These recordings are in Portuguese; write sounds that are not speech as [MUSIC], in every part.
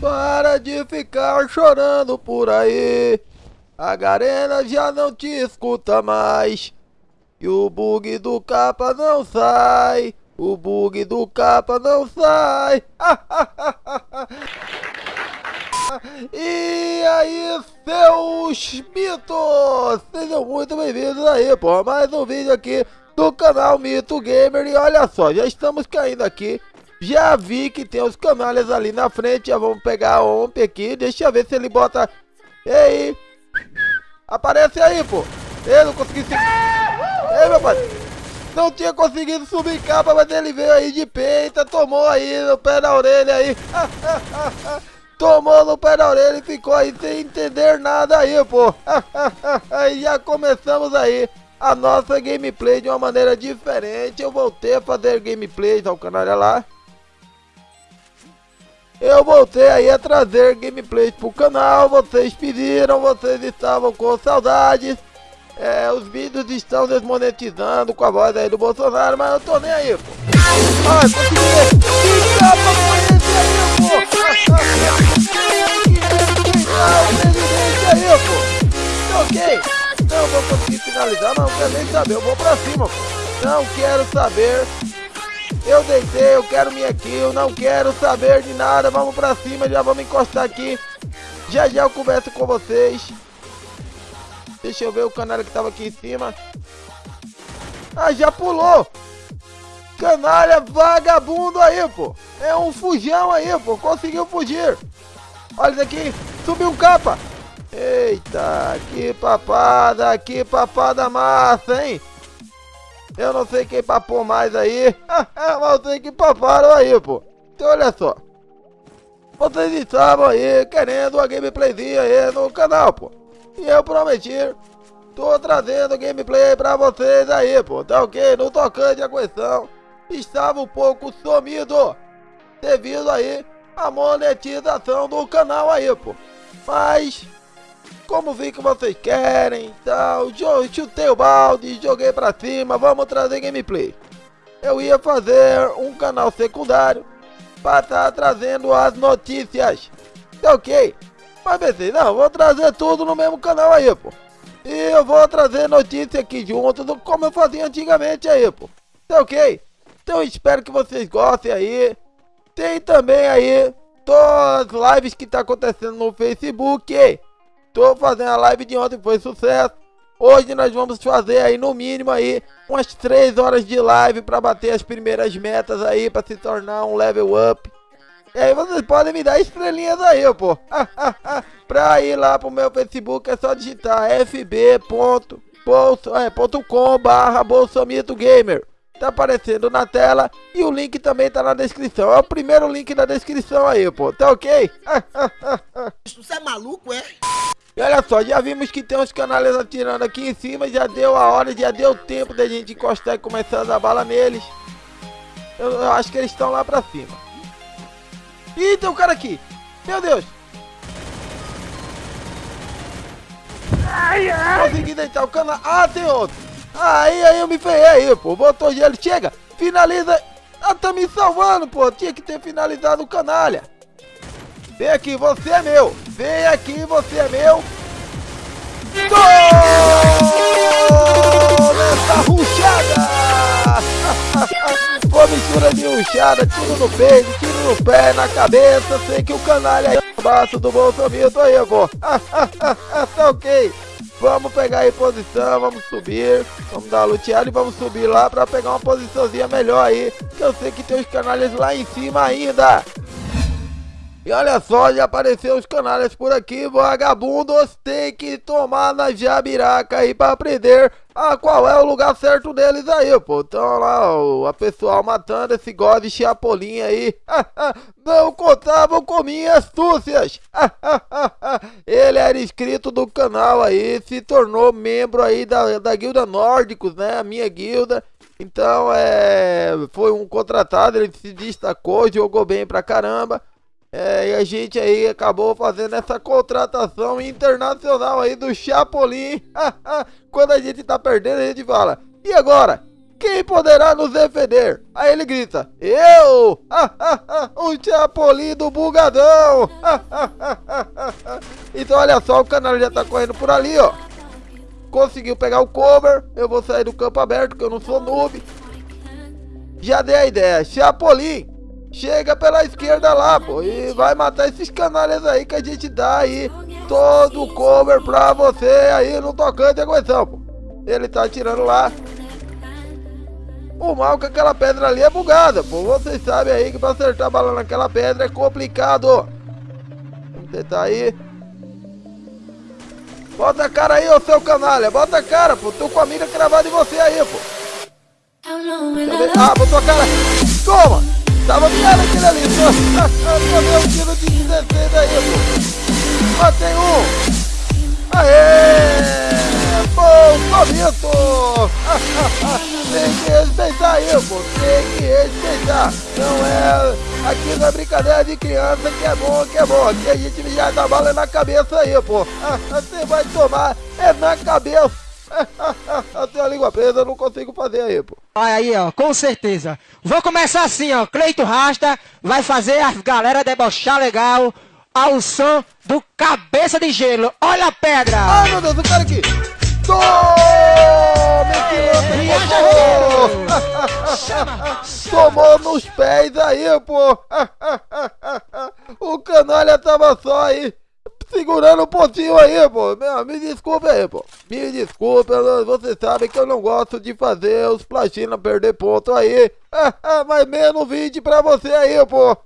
Para de ficar chorando por aí. A Garena já não te escuta mais. E o bug do capa não sai. O bug do capa não sai. [LAUGHS] E aí, seus mitos! Sejam muito bem-vindos aí, pô, mais um vídeo aqui do canal Mito Gamer. E olha só, já estamos caindo aqui. Já vi que tem os canais ali na frente. Já vamos pegar a OMP aqui. Deixa eu ver se ele bota... Ei! Aparece aí, pô! Eu não consegui seguir... Ei, meu pai! Não tinha conseguido subir capa, mas ele veio aí de peita, tomou aí no pé da orelha aí. [LAUGHS] tomou no pé da orelha e ficou aí sem entender nada aí, pô. [LAUGHS] e já começamos aí a nossa gameplay de uma maneira diferente. Eu voltei a fazer gameplays ao canal lá. Eu voltei aí a trazer gameplays pro canal, vocês pediram, vocês estavam com saudades. É, os vídeos estão desmonetizando com a voz aí do Bolsonaro, mas eu tô nem aí, pô. Consegui! Ah, aí, pô! Ok, não vou conseguir finalizar, mas não quero nem saber, eu vou pra cima, pô. Não quero saber. Eu deitei, eu quero minha kill, não quero saber de nada, vamos pra cima, já vamos encostar aqui. Já já eu converso com vocês. Deixa eu ver o canalha que tava aqui em cima. Ah, já pulou! Canalha vagabundo aí, pô! É um fujão aí, pô! Conseguiu fugir! Olha isso aqui! Subiu um capa! Eita, que papada, que papada massa, hein? Eu não sei quem papou mais aí, [LAUGHS] mas sei que paparam aí, pô. Então olha só. Vocês estavam aí querendo uma gameplayzinha aí no canal, pô. E eu prometi, tô trazendo gameplay pra vocês aí, pô, tá ok? No tocante à questão, estava um pouco sumido, devido aí à monetização do canal aí, pô. Mas, como vi que vocês querem, então, chutei o balde, joguei pra cima, vamos trazer gameplay. Eu ia fazer um canal secundário para estar trazendo as notícias, tá ok? Mas pensei, não, vou trazer tudo no mesmo canal aí, pô. E eu vou trazer notícia aqui junto, como eu fazia antigamente aí, pô. Tá ok? Então espero que vocês gostem aí. Tem também aí todas as lives que tá acontecendo no Facebook. Tô fazendo a live de ontem, foi sucesso. Hoje nós vamos fazer aí no mínimo aí umas 3 horas de live para bater as primeiras metas aí para se tornar um level up. E aí vocês podem me dar estrelinhas aí, pô. [LAUGHS] pra ir lá pro meu Facebook é só digitar fb.com é, barra Bolsomito Gamer. Tá aparecendo na tela e o link também tá na descrição. É o primeiro link da descrição aí, pô. Tá ok? [LAUGHS] Você é maluco, é? E olha só, já vimos que tem uns canais atirando aqui em cima, já deu a hora, já deu tempo da gente encostar e começar a dar bala neles. Eu, eu acho que eles estão lá pra cima. Ih, tem um cara aqui. Meu Deus. Ai, ai. Consegui deitar o cana. Ah, tem outro. Aí, aí eu me ferrei aí, pô. Botou gelo. Chega. Finaliza. Ah, tá me salvando, pô. Tinha que ter finalizado o canalha. Vem aqui, você é meu. Vem aqui, você é meu. Gol! Nessa ruchada! Com [LAUGHS] mistura de ruchada, tiro no peito, tiro no pé, na cabeça, sei que o canalha é abaixo do Bolsonaro aí, pô. [LAUGHS] tá ok. Vamos pegar aí posição, vamos subir, vamos dar uma luteada e vamos subir lá pra pegar uma posiçãozinha melhor aí, que eu sei que tem os canalhas lá em cima ainda. E olha só, já apareceu os canalhas por aqui, vagabundos tem que tomar na jabiraca aí pra aprender a qual é o lugar certo deles aí, pô. Então lá, ó, a pessoal matando esse god de chapolim aí, [LAUGHS] não contavam com minhas súcias. [LAUGHS] Ele era inscrito do canal aí, se tornou membro aí da, da guilda Nórdicos, né, a minha guilda. Então, é, foi um contratado, ele se destacou, jogou bem pra caramba. É, e a gente aí acabou fazendo essa contratação internacional aí do Chapolin. [LAUGHS] Quando a gente tá perdendo, a gente fala, e agora? Quem poderá nos defender? Aí ele grita, eu! [LAUGHS] o Chapolin do bugadão! [LAUGHS] então olha só, o canal já tá correndo por ali, ó. Conseguiu pegar o cover, eu vou sair do campo aberto, que eu não sou noob. Já dei a ideia, Chapolin, chega pela esquerda lá, pô, e vai matar esses canalhas aí que a gente dá aí todo o cover pra você aí no tocante de aguenção, pô. Ele tá atirando lá. O mal que aquela pedra ali é bugada, pô. Vocês sabem aí que pra acertar a bala naquela pedra é complicado. Vamos tentar aí. Bota a cara aí, ô seu canalha. Bota a cara, pô. Tô com a mira cravada em você aí, pô. Ah, botou a cara. Toma! Tava mirando aquele ali, só. Tomei um tiro de 16 aí, pô. Matei um. Aê! Bom momento! [LAUGHS] Tem que respeitar aí, pô. Tem que respeitar. Não é. Aqui não é brincadeira de criança que é bom, que é bom. Aqui a gente já dá bala na cabeça aí, pô. [LAUGHS] Você vai tomar é na cabeça. [LAUGHS] Eu tenho a língua presa, eu não consigo fazer aí, pô. Olha aí, ó, com certeza. Vou começar assim, ó. Cleito Rasta vai fazer a galera debochar legal ao som do Cabeça de Gelo. Olha a pedra! Ai, meu Deus, o cara aqui! Tome! Que [LAUGHS] Tomou nos pés aí, pô! [LAUGHS] O canalha tava só aí segurando um pontinho aí, pô. Me desculpe aí, pô. Me desculpe, você sabe que eu não gosto de fazer os platina perder ponto aí. Mas menos 20 pra você aí, pô.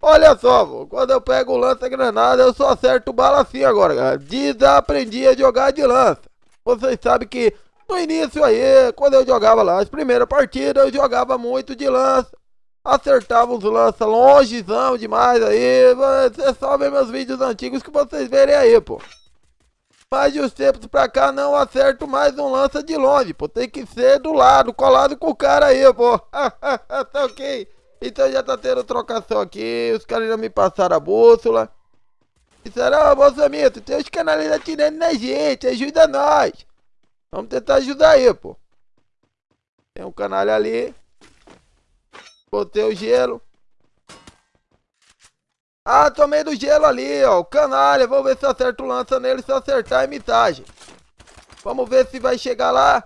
Olha só, pô, quando eu pego o lança-granada, eu só acerto bala assim agora, cara. Desaprendi a jogar de lança. Vocês sabem que no início aí, quando eu jogava lá, as primeiras partidas, eu jogava muito de lança. Acertava os lança longezão demais aí. Você só vê meus vídeos antigos que vocês verem aí, pô. Mas de uns tempos pra cá não acerto mais um lança de longe, pô. Tem que ser do lado, colado com o cara aí, pô. [LAUGHS] tá ok? Então já tá tendo trocação aqui, os caras já me passaram a bússola. Disseram, ô Bolsonaro, tem os canais atirando na gente, ajuda nós. Vamos tentar ajudar aí, pô. Tem um canal ali. Botei o gelo. Ah, tomei do gelo ali, ó. O canalha. Vamos ver se eu acerto lança nele. Se acertar imitagem. Vamos ver se vai chegar lá.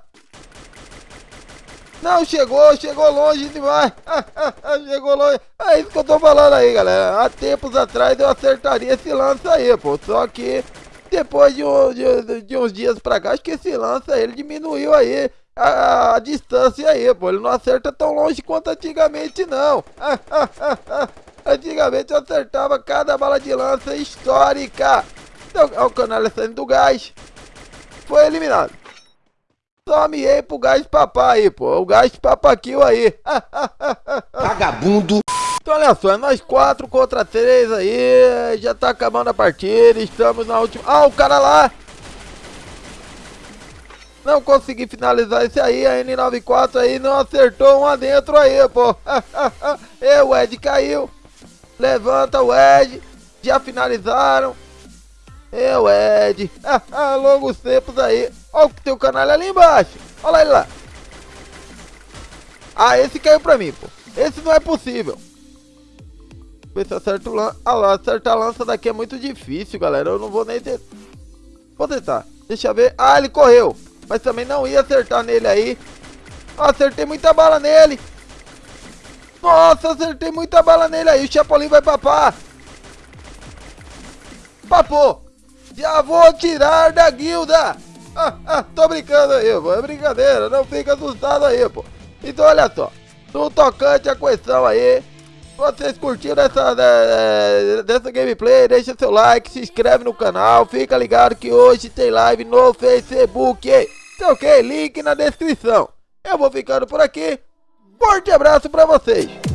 Não, chegou, chegou longe demais. [LAUGHS] chegou longe. É isso que eu tô falando aí, galera. Há tempos atrás eu acertaria esse lance aí, pô. Só que depois de, um, de, de uns dias pra cá, acho que esse lance ele diminuiu aí a, a, distância aí, pô. Ele não acerta tão longe quanto antigamente, não. [LAUGHS] antigamente eu acertava cada bala de lança histórica. Então, o canal saindo do gás. Foi eliminado. Só miei pro gás papá aí, pô. O gás papaquil aí. [LAUGHS] Vagabundo. Então olha só, é nós quatro contra três aí. Já tá acabando a partida. Estamos na última. Ah, o cara lá. Não consegui finalizar esse aí. A N94 aí não acertou um adentro aí, pô. [LAUGHS] e o Ed caiu. Levanta o Ed. Já finalizaram. Eu, Ed. [LAUGHS] Longos tempos aí. Olha o teu canal ali embaixo. Olha ele lá. Ah, esse caiu pra mim, pô. Esse não é possível. Ver se acerta o lança. Ah lá, acertar a lança daqui é muito difícil, galera. Eu não vou nem ter... Vou tentar. Deixa eu ver. Ah, ele correu. Mas também não ia acertar nele aí. Acertei muita bala nele. Nossa, acertei muita bala nele aí. O Chapolin vai papar. Papou. Já vou tirar da guilda! Ah, ah, tô brincando aí, pô. É brincadeira, não fica assustado aí, pô. Então olha só, no tocante a questão aí, vocês curtiram essa, né, dessa gameplay, deixa seu like, se inscreve no canal, fica ligado que hoje tem live no Facebook. Tá ok? Link na descrição. Eu vou ficando por aqui. Forte abraço pra vocês.